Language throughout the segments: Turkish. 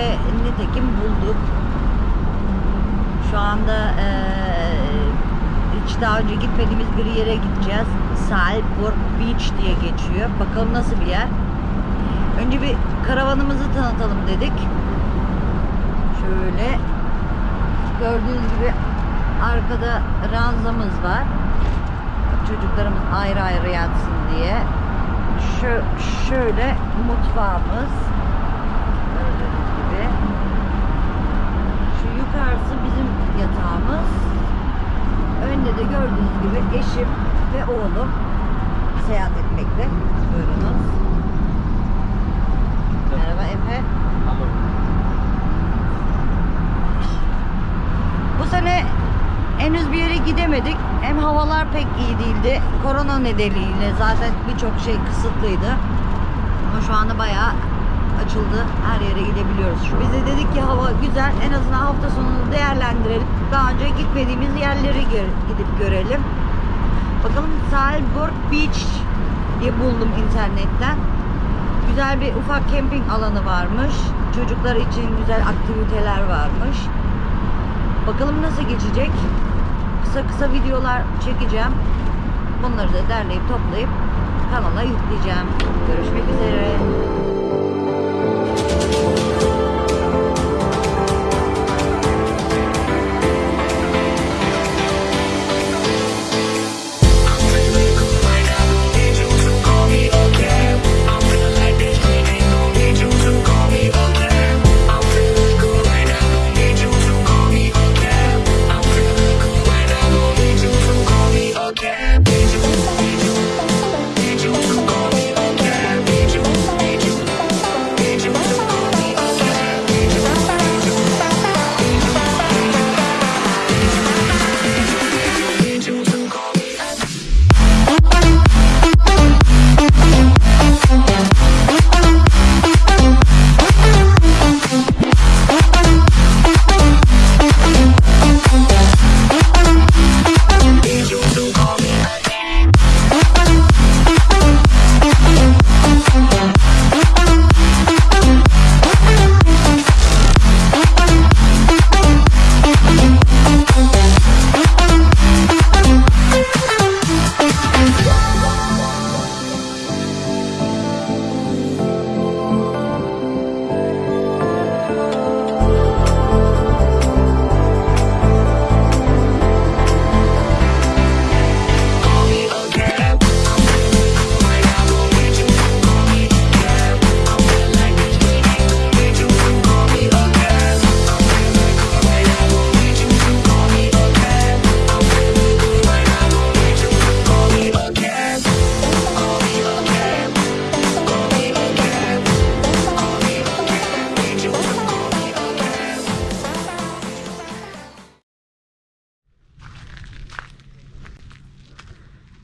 ve nitekim bulduk. Şu anda eee, hiç daha önce gitmediğimiz bir yere gideceğiz. Salford Beach diye geçiyor. Bakalım nasıl bir yer. Önce bir karavanımızı tanıtalım dedik. Şöyle gördüğünüz gibi arkada ranzamız var. Çocuklarımız ayrı ayrı yatsın diye. Şu, şöyle mutfağımız. Gördüğünüz gibi. Şu yukarısı bizim yatağımız. Önde de gördüğünüz gibi eşim ve oğlum seyahat etmekte. Buyurunuz. Merhaba Efe. Bu sene henüz bir yere gidemedik. Hem havalar pek iyi değildi. Korona nedeniyle zaten birçok şey kısıtlıydı. Ama şu anda bayağı açıldı. Her yere gidebiliyoruz. Biz de dedik ki hava güzel. En azından hafta sonunu değerlendirelim. Daha önce gitmediğimiz yerleri gidip görelim. Bakalım Salford Beach diye buldum internetten. Güzel bir ufak camping alanı varmış. Çocuklar için güzel aktiviteler varmış. Bakalım nasıl geçecek. Kısa kısa videolar çekeceğim. Bunları da derleyip toplayıp kanala yükleyeceğim. Görüşmek üzere.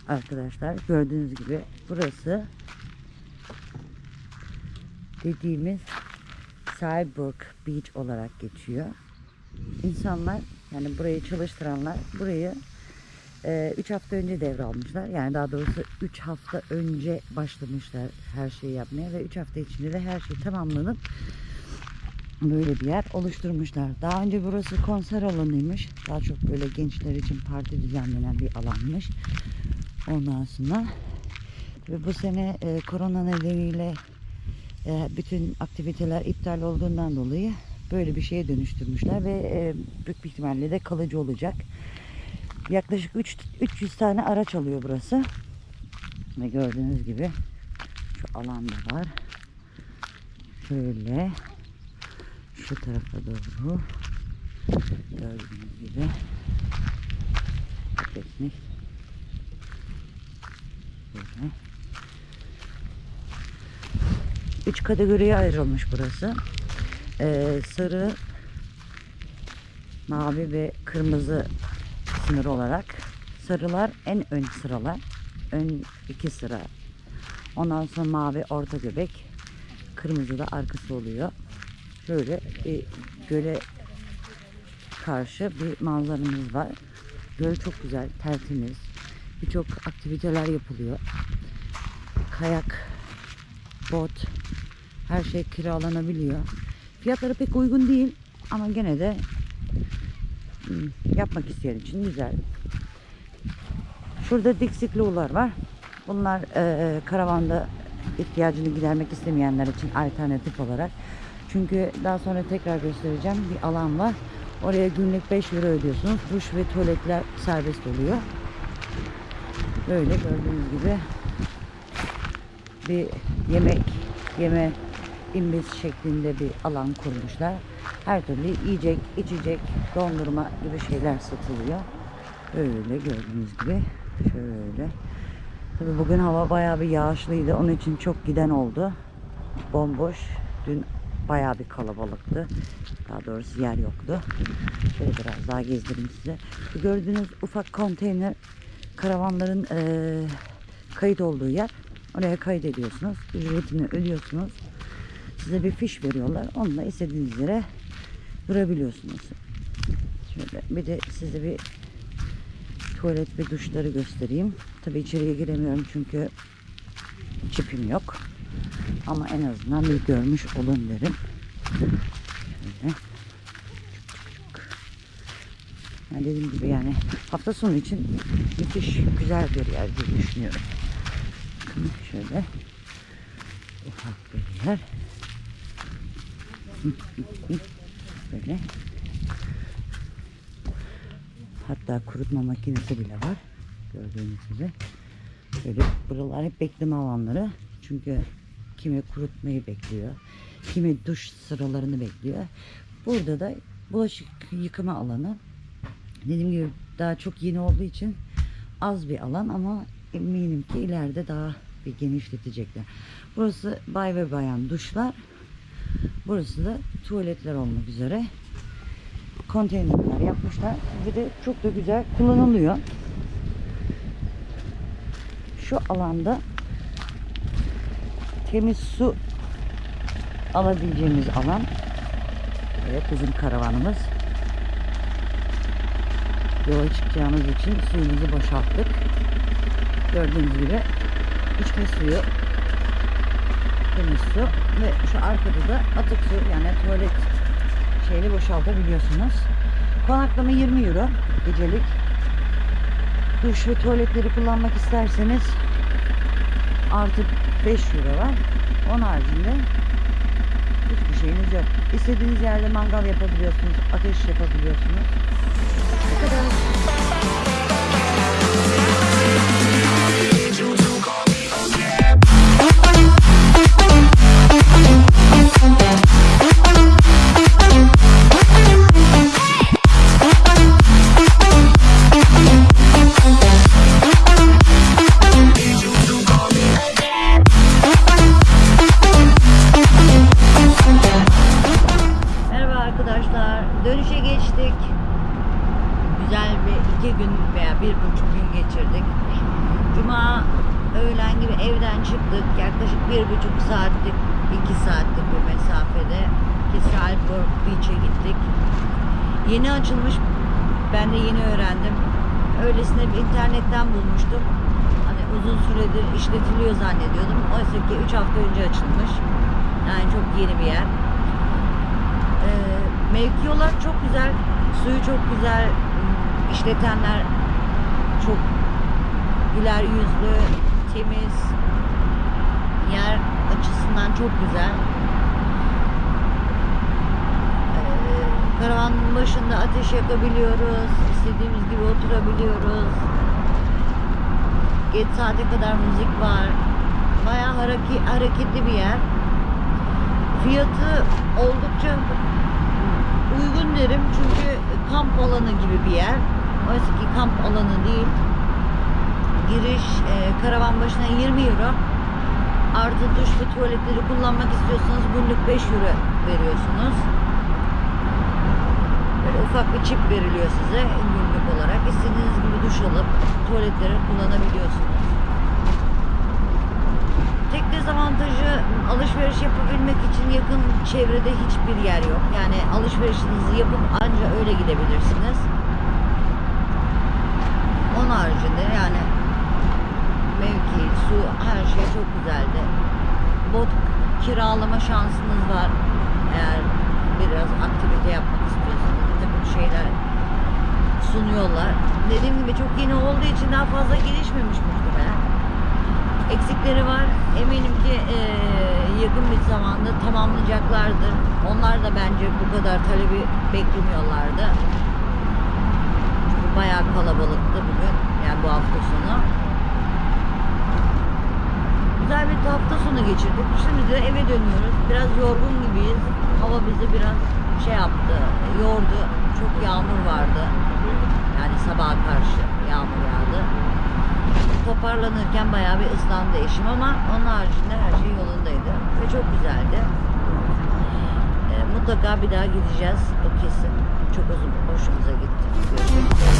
Arkadaşlar gördüğünüz gibi burası dediğimiz Cyborg Beach olarak geçiyor. İnsanlar yani burayı çalıştıranlar burayı 3 hafta önce devralmışlar. Yani daha doğrusu 3 hafta önce başlamışlar her şeyi yapmaya ve 3 hafta içinde de her şey tamamlanıp böyle bir yer oluşturmuşlar. Daha önce burası konser alanıymış. Daha çok böyle gençler için parti düzenlenen bir alanmış. Ondan sonra ve bu sene e, korona nedeniyle e, bütün aktiviteler iptal olduğundan dolayı böyle bir şeye dönüştürmüşler ve e, büyük bir ihtimalle de kalıcı olacak. Yaklaşık 3 300 tane araç alıyor burası. Ve gördüğünüz gibi şu alanda var. Şöyle şu tarafa doğru gördüğünüz gibi teknik böyle üç kategoriye ayrılmış burası. Ee, sarı mavi ve kırmızı sınır olarak. Sarılar en ön sıralar ön iki sıra. Ondan sonra mavi orta göbek kırmızı da arkası oluyor. Şöyle bir göle karşı bir manzaramız var. Göl çok güzel tertemiz. Birçok aktiviteler yapılıyor. Kayak, bot, her şey kiralanabiliyor. Fiyatları pek uygun değil ama gene de hmm, yapmak isteyen için güzel. Şurada diksiklolar var. Bunlar e, karavanda ihtiyacını gidermek istemeyenler için alternatif olarak. Çünkü daha sonra tekrar göstereceğim bir alan var. Oraya günlük 5 euro ödüyorsunuz. Duş ve tuvaletler serbest oluyor. Böyle gördüğünüz gibi bir yemek yeme imbiz şeklinde bir alan kurmuşlar. Her türlü yiyecek, içecek, dondurma gibi şeyler satılıyor. Böyle gördüğünüz gibi şöyle. Tabii bugün hava bayağı bir yağışlıydı. Onun için çok giden oldu. Bomboş. Dün bayağı bir kalabalıktı. Daha doğrusu yer yoktu. Şöyle biraz daha gezdireyim size. Şu gördüğünüz ufak konteyner karavanların eee, kayıt olduğu yer. Oraya kayıt ediyorsunuz. Ücretini ödüyorsunuz. Size bir fiş veriyorlar. Onunla istediğiniz yere durabiliyorsunuz. Şöyle bir de size bir tuvalet ve duşları göstereyim. Tabii içeriye giremiyorum çünkü çipim yok. Ama en azından bir görmüş olun derim. Şöyle. Yani dediğim gibi yani hafta sonu için müthiş güzel bir yer diye düşünüyorum. Şöyle ufak bir yer. Böyle. Hatta kurutma makinesi bile var. Gördüğünüz gibi. Böyle buralar hep bekleme alanları. Çünkü kimi kurutmayı bekliyor. Kimi duş sıralarını bekliyor. Burada da bulaşık yıkama alanı. Dediğim gibi daha çok yeni olduğu için az bir alan ama eminim ki ileride daha bir genişletecekler. Burası bay ve bayan duşlar. Burası da tuvaletler olmak üzere konteynerler yapmışlar. Bir de çok da güzel kullanılıyor. Şu alanda temiz su alabileceğimiz alan. Evet bizim karavanımız. Yola çıkacağımız için suyumuzu boşalttık. Gördüğünüz gibi içme suyu, temiz su ve şu arkada da atık su yani tuvalet şeyle boşaltabiliyorsunuz. Konaklama 20 euro gecelik. Duş ve tuvaletleri kullanmak isterseniz artı 5 euro var. Onun haricinde hiçbir şeyiniz yok. İstediğiniz yerde mangal yapabiliyorsunuz, ateş yapabiliyorsunuz. Bu kadar. Bir buçuk gün geçirdik. Cuma öğlen gibi evden çıktık. Yaklaşık bir buçuk saatlik, iki saatlik bir mesafede Kisalburg Beach'e gittik. Yeni açılmış. Ben de yeni öğrendim. Öylesine bir internetten bulmuştum. Hani uzun süredir işletiliyor zannediyordum. Oysa ki 3 hafta önce açılmış. Yani çok yeni bir yer. Ee, mevki çok güzel. Suyu çok güzel. işletenler çok güler yüzlü, temiz. Yer açısından çok güzel. Ee, karavanın başında ateş yakabiliyoruz. istediğimiz gibi oturabiliyoruz. Geç saate kadar müzik var. Bayağı hareki, hareketli bir yer. Fiyatı oldukça uygun derim çünkü kamp alanı gibi bir yer. Oysa ki kamp alanı değil. Giriş e, karavan başına 20 euro. Artı duş ve tuvaletleri kullanmak istiyorsanız günlük 5 euro veriyorsunuz. Böyle ufak bir çip veriliyor size günlük olarak. İstediğiniz gibi duş alıp tuvaletleri kullanabiliyorsunuz. Tek dezavantajı alışveriş yapabilmek için yakın çevrede hiçbir yer yok. Yani alışverişinizi yapıp anca öyle gidebilirsiniz. Onun haricinde yani su, her şey çok güzeldi. Bot kiralama şansınız var. Eğer biraz aktivite yapmak istiyorsanız bir takım şeyler sunuyorlar. Dediğim gibi çok yeni olduğu için daha fazla gelişmemiş muhtemelen. Eksikleri var. Eminim ki eee, yakın bir zamanda tamamlayacaklardır. Onlar da bence bu kadar talebi beklemiyorlardı. Bayağı kalabalıktı bugün. Yani bu hafta sonu. Güzel bir hafta sonu geçirdik. Şimdi de eve dönüyoruz. Biraz yorgun gibiyiz. Hava bizi biraz şey yaptı, yordu. Çok yağmur vardı. Yani sabaha karşı yağmur yağdı. Toparlanırken bayağı bir ıslandı eşim ama onun haricinde her şey yolundaydı. Ve çok güzeldi. Mutlaka bir daha gideceğiz. O kesin. Çok uzun. Hoşumuza gitti. Görüşmek üzere.